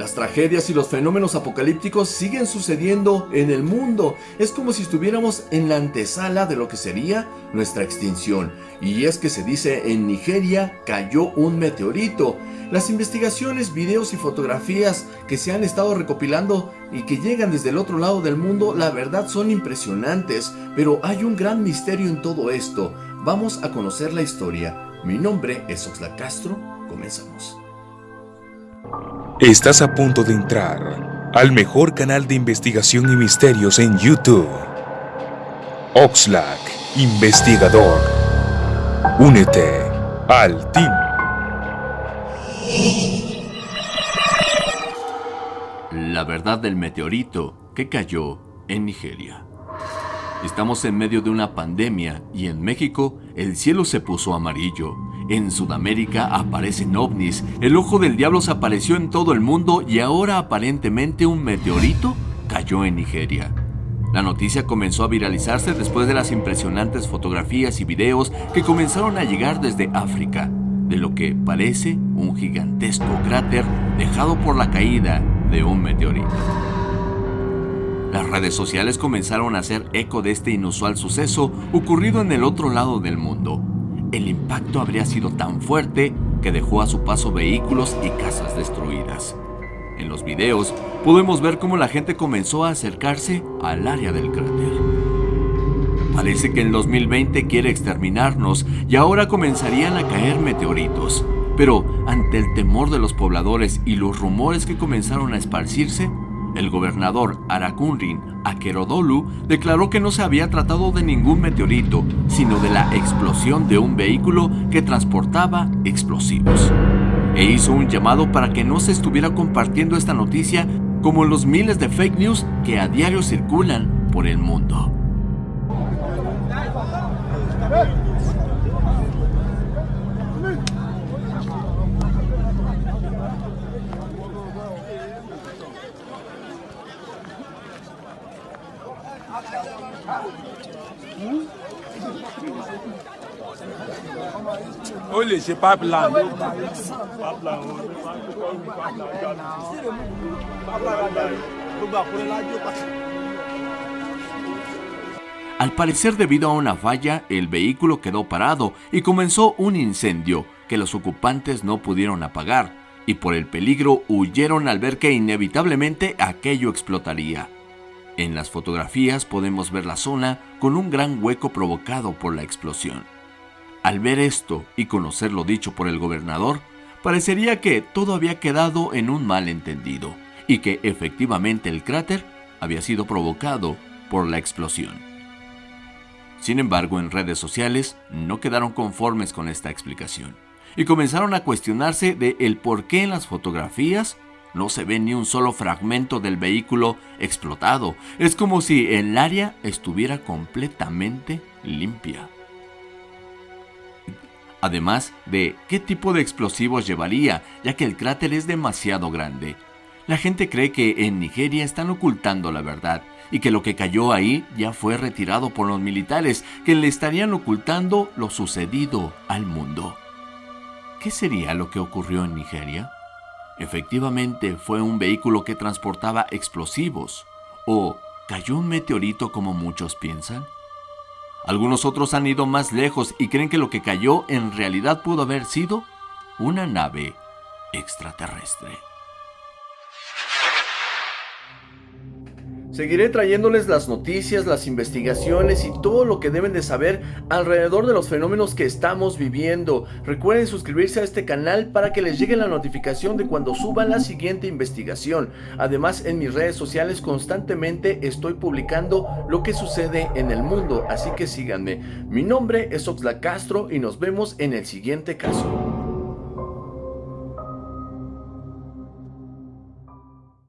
Las tragedias y los fenómenos apocalípticos siguen sucediendo en el mundo. Es como si estuviéramos en la antesala de lo que sería nuestra extinción. Y es que se dice en Nigeria cayó un meteorito. Las investigaciones, videos y fotografías que se han estado recopilando y que llegan desde el otro lado del mundo, la verdad son impresionantes, pero hay un gran misterio en todo esto. Vamos a conocer la historia. Mi nombre es Oxlack Castro, comenzamos. Estás a punto de entrar al mejor canal de investigación y misterios en YouTube. Oxlack, investigador. Únete al team. La verdad del meteorito que cayó en Nigeria. Estamos en medio de una pandemia y en México el cielo se puso amarillo en Sudamérica aparecen ovnis, el ojo del diablo se apareció en todo el mundo y ahora aparentemente un meteorito cayó en Nigeria. La noticia comenzó a viralizarse después de las impresionantes fotografías y videos que comenzaron a llegar desde África, de lo que parece un gigantesco cráter dejado por la caída de un meteorito. Las redes sociales comenzaron a hacer eco de este inusual suceso ocurrido en el otro lado del mundo, el impacto habría sido tan fuerte que dejó a su paso vehículos y casas destruidas. En los videos podemos ver cómo la gente comenzó a acercarse al área del cráter. Parece que en 2020 quiere exterminarnos y ahora comenzarían a caer meteoritos. Pero ante el temor de los pobladores y los rumores que comenzaron a esparcirse, el gobernador Arakunrin Akerodolu declaró que no se había tratado de ningún meteorito, sino de la explosión de un vehículo que transportaba explosivos. E hizo un llamado para que no se estuviera compartiendo esta noticia como los miles de fake news que a diario circulan por el mundo. Al parecer debido a una falla, el vehículo quedó parado y comenzó un incendio que los ocupantes no pudieron apagar y por el peligro huyeron al ver que inevitablemente aquello explotaría. En las fotografías podemos ver la zona con un gran hueco provocado por la explosión. Al ver esto y conocer lo dicho por el gobernador, parecería que todo había quedado en un malentendido y que efectivamente el cráter había sido provocado por la explosión. Sin embargo, en redes sociales no quedaron conformes con esta explicación y comenzaron a cuestionarse de el por qué en las fotografías no se ve ni un solo fragmento del vehículo explotado. Es como si el área estuviera completamente limpia. Además de qué tipo de explosivos llevaría, ya que el cráter es demasiado grande. La gente cree que en Nigeria están ocultando la verdad y que lo que cayó ahí ya fue retirado por los militares que le estarían ocultando lo sucedido al mundo. ¿Qué sería lo que ocurrió en Nigeria? Efectivamente fue un vehículo que transportaba explosivos o cayó un meteorito como muchos piensan? Algunos otros han ido más lejos y creen que lo que cayó en realidad pudo haber sido una nave extraterrestre. Seguiré trayéndoles las noticias, las investigaciones y todo lo que deben de saber alrededor de los fenómenos que estamos viviendo. Recuerden suscribirse a este canal para que les llegue la notificación de cuando suba la siguiente investigación. Además en mis redes sociales constantemente estoy publicando lo que sucede en el mundo, así que síganme. Mi nombre es Oxlack Castro y nos vemos en el siguiente caso.